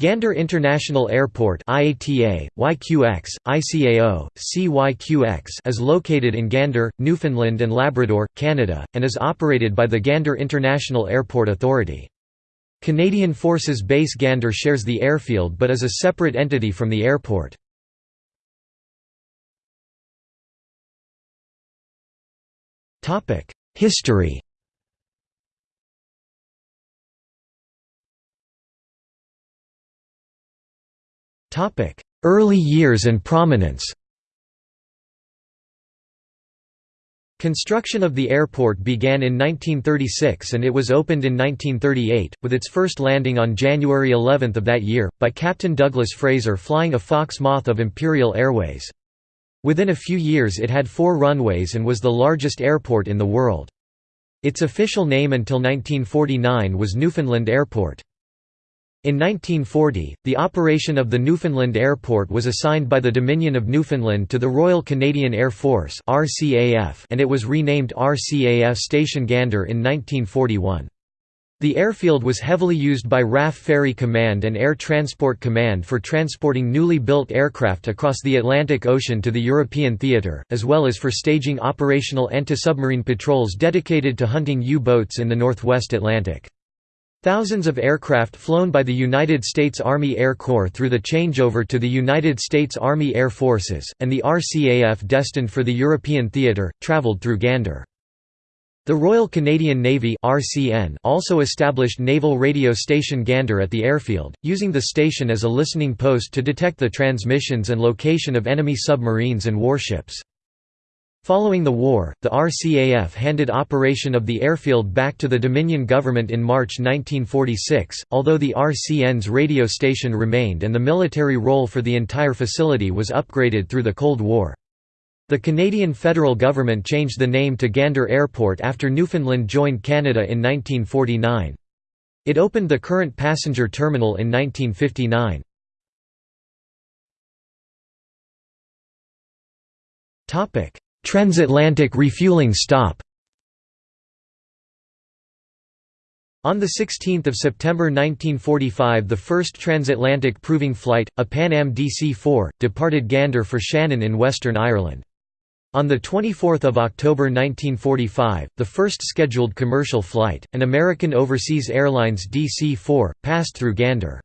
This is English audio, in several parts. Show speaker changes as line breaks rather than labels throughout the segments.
Gander International Airport IATA, YQX, ICAO, CYQX is located in Gander, Newfoundland and Labrador, Canada, and is operated by the Gander International Airport Authority. Canadian Forces Base Gander shares the airfield but is a separate entity from the airport. History Early years and prominence Construction of the airport began in 1936 and it was opened in 1938, with its first landing on January 11 of that year, by Captain Douglas Fraser flying a Fox Moth of Imperial Airways. Within a few years it had four runways and was the largest airport in the world. Its official name until 1949 was Newfoundland Airport. In 1940, the operation of the Newfoundland Airport was assigned by the Dominion of Newfoundland to the Royal Canadian Air Force and it was renamed RCAF Station Gander in 1941. The airfield was heavily used by RAF Ferry Command and Air Transport Command for transporting newly built aircraft across the Atlantic Ocean to the European theatre, as well as for staging operational anti-submarine patrols dedicated to hunting U-boats in the northwest Atlantic. Thousands of aircraft flown by the United States Army Air Corps through the changeover to the United States Army Air Forces, and the RCAF destined for the European theatre, travelled through Gander. The Royal Canadian Navy also established Naval Radio Station Gander at the airfield, using the station as a listening post to detect the transmissions and location of enemy submarines and warships. Following the war, the RCAF handed operation of the airfield back to the Dominion government in March 1946, although the RCN's radio station remained and the military role for the entire facility was upgraded through the Cold War. The Canadian federal government changed the name to Gander Airport after Newfoundland joined Canada in 1949. It opened the current passenger terminal in 1959. Topic Transatlantic refueling stop On 16 September 1945 the first transatlantic proving flight, a Pan Am DC-4, departed Gander for Shannon in Western Ireland. On 24 October 1945, the first scheduled commercial flight, an American Overseas Airlines DC-4, passed through Gander.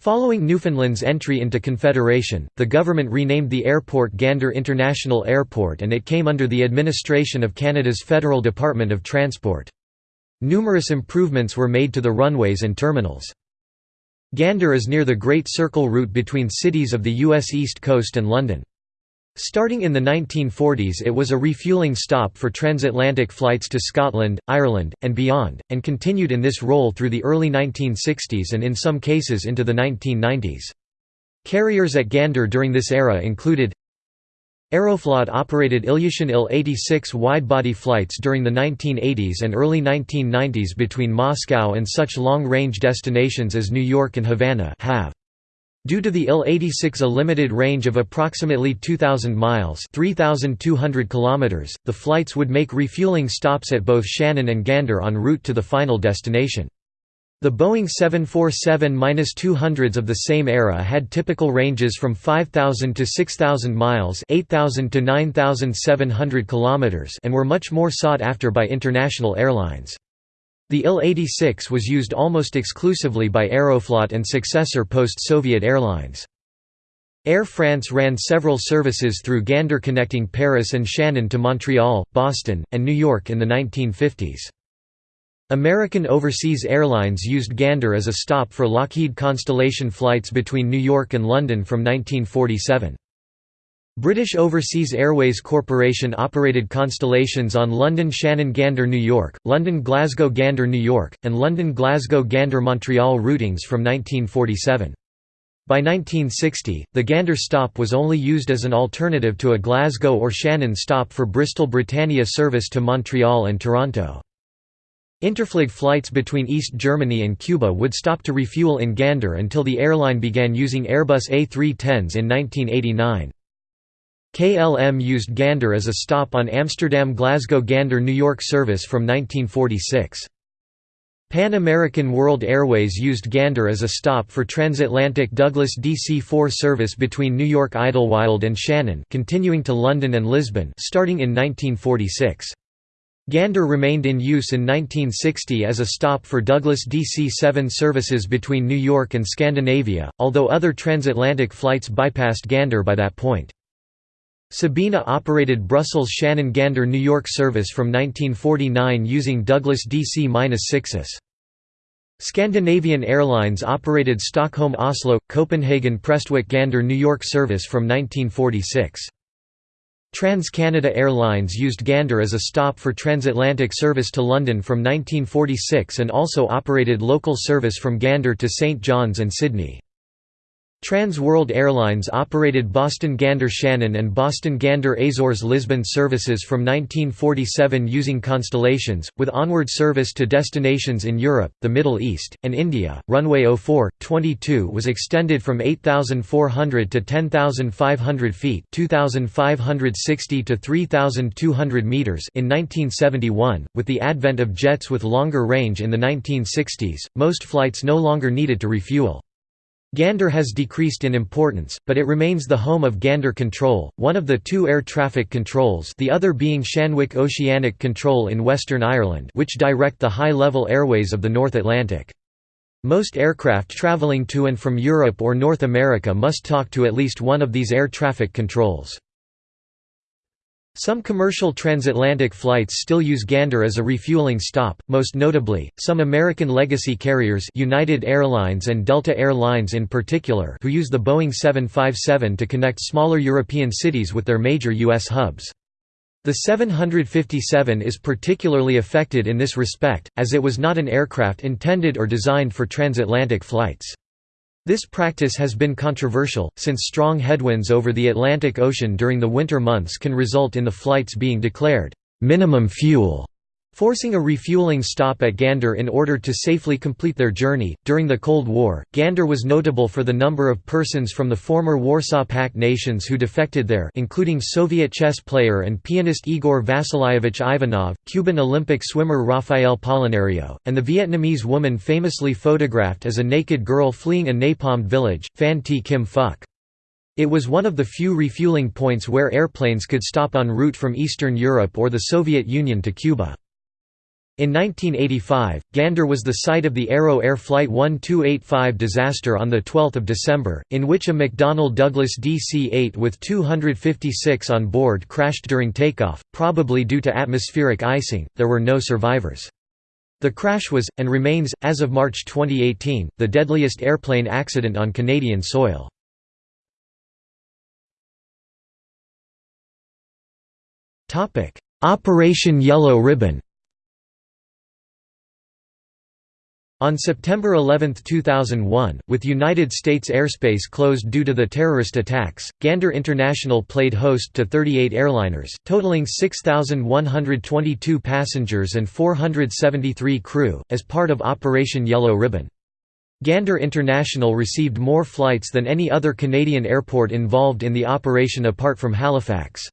Following Newfoundland's entry into Confederation, the government renamed the airport Gander International Airport and it came under the administration of Canada's Federal Department of Transport. Numerous improvements were made to the runways and terminals. Gander is near the Great Circle route between cities of the U.S. East Coast and London. Starting in the 1940s it was a refueling stop for transatlantic flights to Scotland, Ireland, and beyond, and continued in this role through the early 1960s and in some cases into the 1990s. Carriers at Gander during this era included Aeroflot operated Ilyushin Il-86 wide-body flights during the 1980s and early 1990s between Moscow and such long-range destinations as New York and Havana have. Due to the Il-86 a limited range of approximately 2,000 miles 3,200 kilometers, the flights would make refueling stops at both Shannon and Gander en route to the final destination. The Boeing 747-200s of the same era had typical ranges from 5,000 to 6,000 miles 8,000 to 9,700 kilometers and were much more sought after by international airlines. The Il-86 was used almost exclusively by Aeroflot and successor post-Soviet airlines. Air France ran several services through Gander connecting Paris and Shannon to Montreal, Boston, and New York in the 1950s. American Overseas Airlines used Gander as a stop for Lockheed Constellation flights between New York and London from 1947. British Overseas Airways Corporation operated constellations on London Shannon Gander New York, London Glasgow Gander New York, and London Glasgow Gander Montreal routings from 1947. By 1960, the Gander stop was only used as an alternative to a Glasgow or Shannon stop for Bristol Britannia service to Montreal and Toronto. Interflug flights between East Germany and Cuba would stop to refuel in Gander until the airline began using Airbus A310s in 1989. KLM used Gander as a stop on Amsterdam–Glasgow–Gander New York service from 1946. Pan American World Airways used Gander as a stop for transatlantic Douglas DC-4 service between New York Idlewild and Shannon continuing to London and Lisbon starting in 1946. Gander remained in use in 1960 as a stop for Douglas DC-7 services between New York and Scandinavia, although other transatlantic flights bypassed Gander by that point. Sabena operated Brussels-Shannon-Gander New York service from 1949 using Douglas DC-6s. Scandinavian Airlines operated Stockholm-Oslo, Copenhagen-Prestwick-Gander New York service from 1946. Trans-Canada Airlines used Gander as a stop for transatlantic service to London from 1946 and also operated local service from Gander to St John's and Sydney. Trans World Airlines operated Boston Gander Shannon and Boston Gander Azores Lisbon services from 1947 using Constellations, with onward service to destinations in Europe, the Middle East, and India. Runway 04 22 was extended from 8,400 to 10,500 feet (2,560 to 3,200 meters) in 1971. With the advent of jets with longer range in the 1960s, most flights no longer needed to refuel. Gander has decreased in importance, but it remains the home of Gander Control, one of the two air traffic controls the other being Shanwick Oceanic Control in Western Ireland which direct the high-level airways of the North Atlantic. Most aircraft travelling to and from Europe or North America must talk to at least one of these air traffic controls. Some commercial transatlantic flights still use Gander as a refueling stop, most notably, some American legacy carriers United Airlines and Delta Air Lines in particular who use the Boeing 757 to connect smaller European cities with their major U.S. hubs. The 757 is particularly affected in this respect, as it was not an aircraft intended or designed for transatlantic flights. This practice has been controversial, since strong headwinds over the Atlantic Ocean during the winter months can result in the flights being declared minimum fuel Forcing a refueling stop at Gander in order to safely complete their journey. During the Cold War, Gander was notable for the number of persons from the former Warsaw Pact nations who defected there, including Soviet chess player and pianist Igor Vasilyevich Ivanov, Cuban Olympic swimmer Rafael Polinario, and the Vietnamese woman famously photographed as a naked girl fleeing a napalmed village, Phan Thi Kim Phuc. It was one of the few refueling points where airplanes could stop en route from Eastern Europe or the Soviet Union to Cuba. In 1985, Gander was the site of the Arrow Air Flight 1285 disaster on 12 December, in which a McDonnell Douglas DC-8 with 256 on board crashed during takeoff, probably due to atmospheric icing. There were no survivors. The crash was, and remains, as of March 2018, the deadliest airplane accident on Canadian soil. Operation Yellow Ribbon On September 11, 2001, with United States airspace closed due to the terrorist attacks, Gander International played host to 38 airliners, totaling 6,122 passengers and 473 crew, as part of Operation Yellow Ribbon. Gander International received more flights than any other Canadian airport involved in the operation apart from Halifax.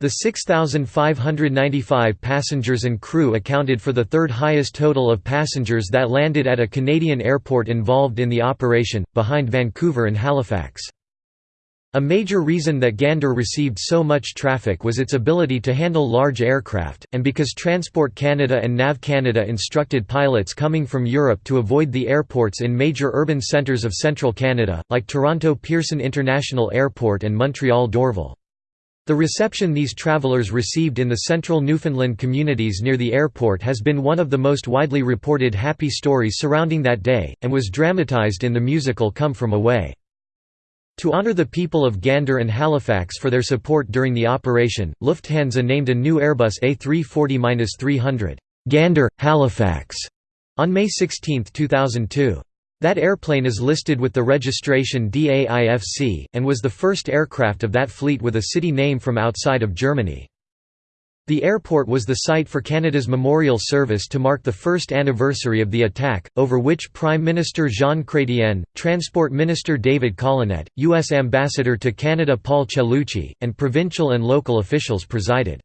The 6,595 passengers and crew accounted for the third highest total of passengers that landed at a Canadian airport involved in the operation, behind Vancouver and Halifax. A major reason that Gander received so much traffic was its ability to handle large aircraft, and because Transport Canada and NAV Canada instructed pilots coming from Europe to avoid the airports in major urban centres of central Canada, like Toronto Pearson International Airport and Montreal Dorval. The reception these travelers received in the central Newfoundland communities near the airport has been one of the most widely reported happy stories surrounding that day, and was dramatized in the musical Come From Away. To honor the people of Gander and Halifax for their support during the operation, Lufthansa named a new Airbus A340-300, Gander, Halifax, on May 16, 2002. That airplane is listed with the registration DAIFC, and was the first aircraft of that fleet with a city name from outside of Germany. The airport was the site for Canada's memorial service to mark the first anniversary of the attack, over which Prime Minister Jean Chrétien, Transport Minister David Collenette, U.S. Ambassador to Canada Paul Cellucci, and provincial and local officials presided.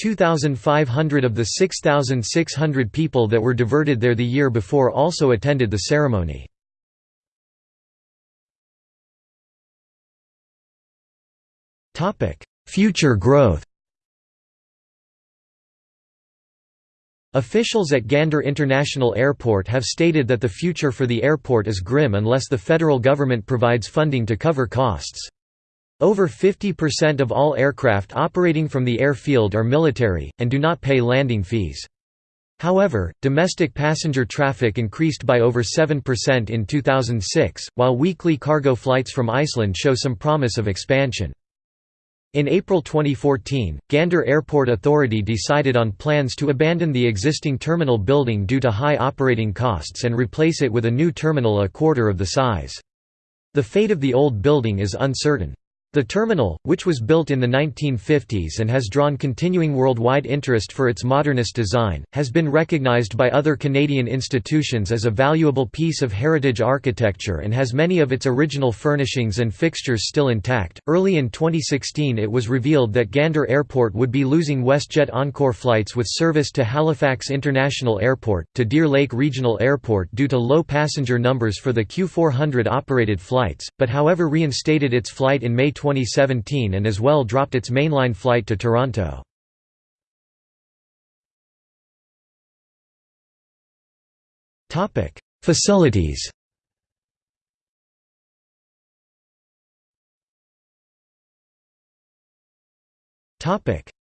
2,500 of the 6,600 people that were diverted there the year before also attended the ceremony. Future growth Officials at Gander International Airport have stated that the future for the airport is grim unless the federal government provides funding to cover costs. Over 50% of all aircraft operating from the airfield are military, and do not pay landing fees. However, domestic passenger traffic increased by over 7% in 2006, while weekly cargo flights from Iceland show some promise of expansion. In April 2014, Gander Airport Authority decided on plans to abandon the existing terminal building due to high operating costs and replace it with a new terminal a quarter of the size. The fate of the old building is uncertain. The terminal, which was built in the 1950s and has drawn continuing worldwide interest for its modernist design, has been recognized by other Canadian institutions as a valuable piece of heritage architecture and has many of its original furnishings and fixtures still intact. Early in 2016, it was revealed that Gander Airport would be losing WestJet Encore flights with service to Halifax International Airport, to Deer Lake Regional Airport due to low passenger numbers for the Q400 operated flights, but however reinstated its flight in May 2017 and as well dropped its mainline flight to Toronto. Facilities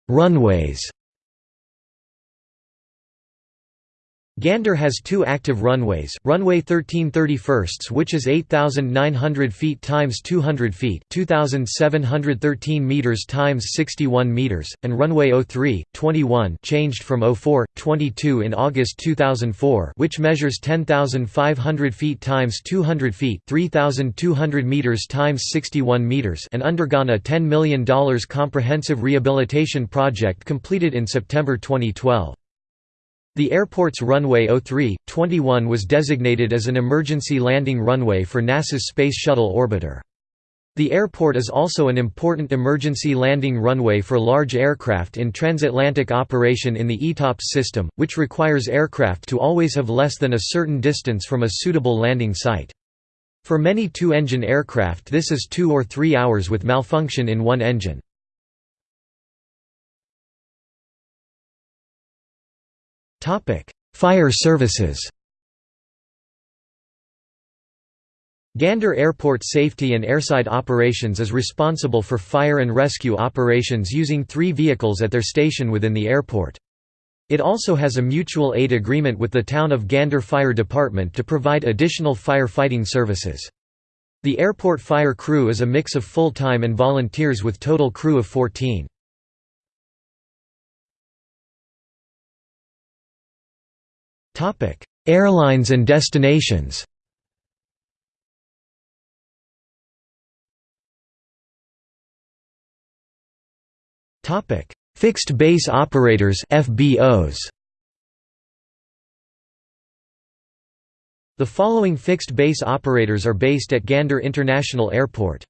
Runways Gander has two active runways, runway 13 31 which is 8,900 feet times 200 feet 2,713 meters times 61 meters, and runway 03, 21 changed from 04, 22 in August 2004 which measures 10,500 feet times 200 feet 3,200 meters times 61 meters and undergone a $10 million comprehensive rehabilitation project completed in September 2012. The airport's runway 03, 21 was designated as an emergency landing runway for NASA's Space Shuttle orbiter. The airport is also an important emergency landing runway for large aircraft in transatlantic operation in the ETOPS system, which requires aircraft to always have less than a certain distance from a suitable landing site. For many two-engine aircraft this is two or three hours with malfunction in one engine. Fire services Gander Airport Safety and Airside Operations is responsible for fire and rescue operations using three vehicles at their station within the airport. It also has a mutual aid agreement with the town of Gander Fire Department to provide additional firefighting services. The airport fire crew is a mix of full-time and volunteers with total crew of 14. Airlines and destinations. Topic: Fixed base operators (FBOs). The following fixed base operators are based at Gander International Airport.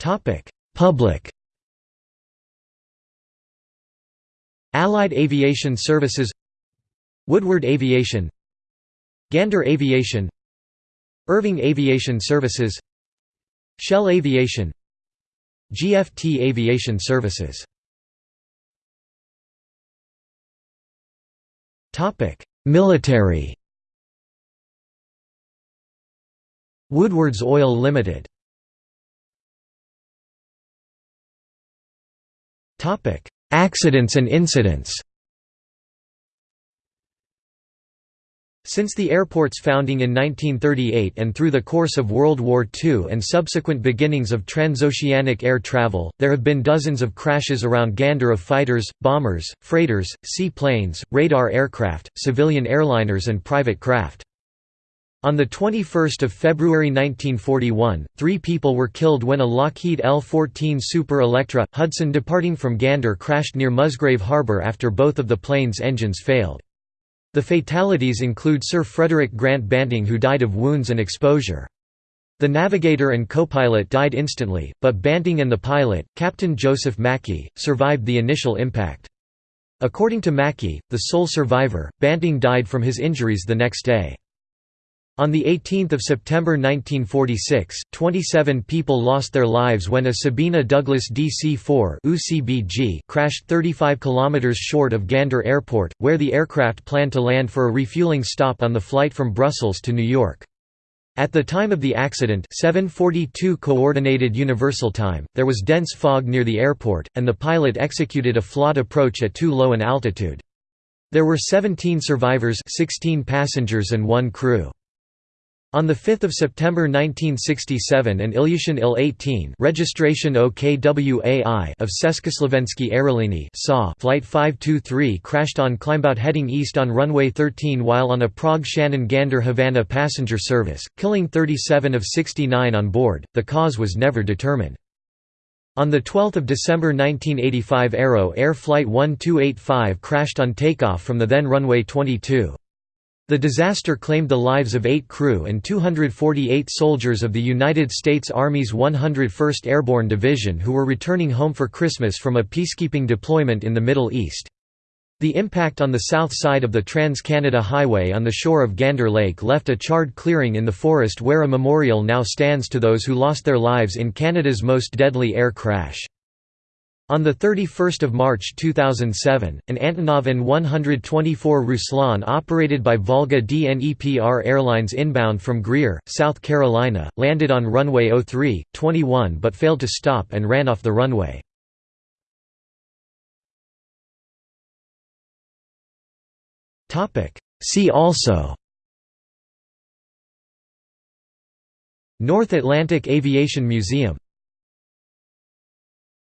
Topic: Public Allied Aviation Services Woodward Aviation Gander Aviation Irving Aviation Services Shell Aviation GFT Aviation Services. Military. Woodward's Oil Limited Accidents and incidents Since the airport's founding in 1938 and through the course of World War II and subsequent beginnings of transoceanic air travel, there have been dozens of crashes around Gander of fighters, bombers, freighters, seaplanes, radar aircraft, civilian airliners and private craft. On 21 February 1941, three people were killed when a Lockheed L-14 Super Electra, Hudson departing from Gander crashed near Musgrave Harbour after both of the plane's engines failed. The fatalities include Sir Frederick Grant Banting who died of wounds and exposure. The navigator and co-pilot died instantly, but Banting and the pilot, Captain Joseph Mackey, survived the initial impact. According to Mackey, the sole survivor, Banting died from his injuries the next day. On 18 September 1946, 27 people lost their lives when a Sabena Douglas DC-4 crashed 35 km short of Gander Airport, where the aircraft planned to land for a refueling stop on the flight from Brussels to New York. At the time of the accident 742 Coordinated Universal Time, there was dense fog near the airport, and the pilot executed a flawed approach at too low an altitude. There were 17 survivors 16 passengers and one crew. On 5 September 1967 an Ilyushin Il-18 registration OKWAI of Československé aerolíny SAW Flight 523 crashed on climbout heading east on runway 13 while on a Prague-Shannon-Gander-Havana passenger service, killing 37 of 69 on board. The cause was never determined. On 12 December 1985 Arrow Air Flight 1285 crashed on takeoff from the then runway 22. The disaster claimed the lives of eight crew and 248 soldiers of the United States Army's 101st Airborne Division who were returning home for Christmas from a peacekeeping deployment in the Middle East. The impact on the south side of the Trans-Canada Highway on the shore of Gander Lake left a charred clearing in the forest where a memorial now stands to those who lost their lives in Canada's most deadly air crash. On 31 March 2007, an Antonov An-124 Ruslan operated by Volga DNEPR Airlines inbound from Greer, South Carolina, landed on runway 03, 21 but failed to stop and ran off the runway. See also North Atlantic Aviation Museum